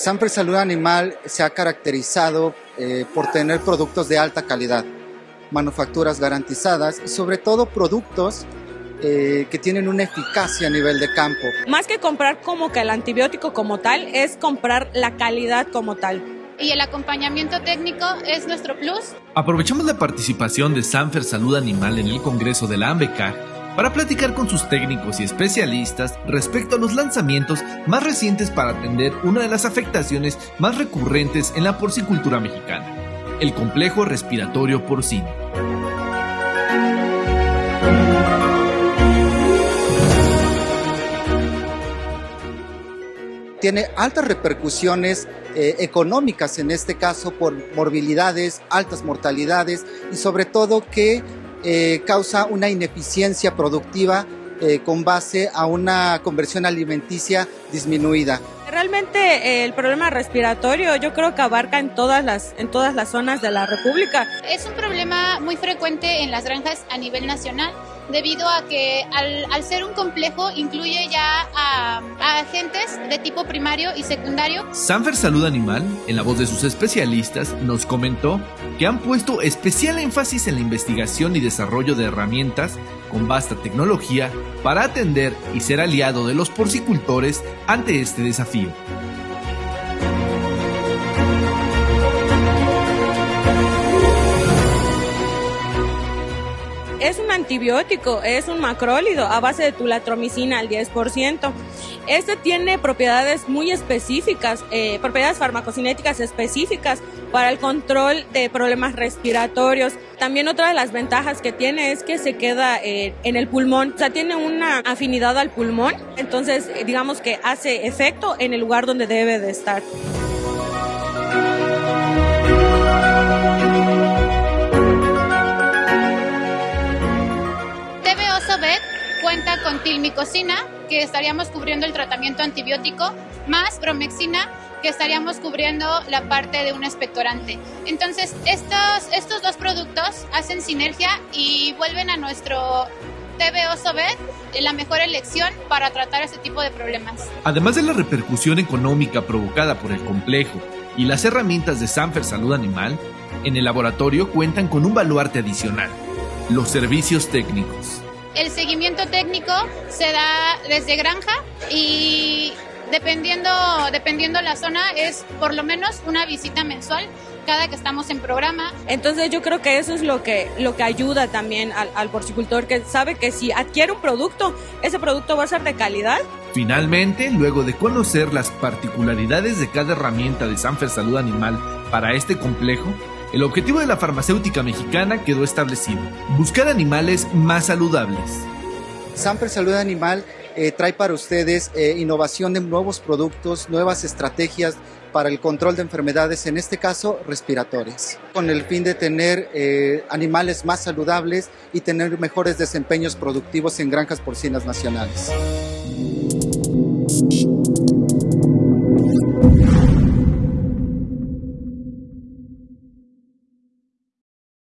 Sanfer Salud Animal se ha caracterizado eh, por tener productos de alta calidad, manufacturas garantizadas y sobre todo productos eh, que tienen una eficacia a nivel de campo. Más que comprar como que el antibiótico como tal, es comprar la calidad como tal. Y el acompañamiento técnico es nuestro plus. Aprovechamos la participación de Sanfer Salud Animal en el Congreso de la AMBECA para platicar con sus técnicos y especialistas respecto a los lanzamientos más recientes para atender una de las afectaciones más recurrentes en la porcicultura mexicana, el complejo respiratorio porcino. Tiene altas repercusiones eh, económicas en este caso por morbilidades, altas mortalidades y sobre todo que eh, causa una ineficiencia productiva eh, con base a una conversión alimenticia disminuida. Realmente eh, el problema respiratorio yo creo que abarca en todas las en todas las zonas de la República. Es un problema muy frecuente en las granjas a nivel nacional debido a que al, ser un complejo incluye ya a, agentes de tipo primario y secundario. Sanfer Salud Animal, en la voz de sus especialistas, nos comentó que han puesto especial énfasis en la investigación y desarrollo de herramientas con vasta tecnología para atender y ser aliado de los porcicultores ante este desafío. Es un antibiótico, es un macrólido a base de tulatromicina al 10%. Este tiene propiedades muy específicas, eh, propiedades farmacocinéticas específicas para el control de problemas respiratorios. También otra de las ventajas que tiene es que se queda eh, en el pulmón, o sea, tiene una afinidad al pulmón, entonces eh, digamos que hace efecto en el lugar donde debe de estar. Con tilmicocina, que estaríamos cubriendo el tratamiento antibiótico, más bromexina, que estaríamos cubriendo la parte de un expectorante. Entonces, estos, estos dos productos hacen sinergia y vuelven a nuestro TB Osobet la mejor elección para tratar este tipo de problemas. Además de la repercusión económica provocada por el complejo y las herramientas de Sanfer Salud Animal, en el laboratorio cuentan con un baluarte adicional, los servicios técnicos. El seguimiento técnico se da desde granja y dependiendo, dependiendo la zona es por lo menos una visita mensual cada que estamos en programa. Entonces yo creo que eso es lo que, lo que ayuda también al, al porcicultor, que sabe que si adquiere un producto, ese producto va a ser de calidad. Finalmente, luego de conocer las particularidades de cada herramienta de Sanfer Salud Animal para este complejo, el objetivo de la farmacéutica mexicana quedó establecido, buscar animales más saludables. Samper Salud Animal eh, trae para ustedes eh, innovación de nuevos productos, nuevas estrategias para el control de enfermedades, en este caso respiratorias, con el fin de tener eh, animales más saludables y tener mejores desempeños productivos en granjas porcinas nacionales.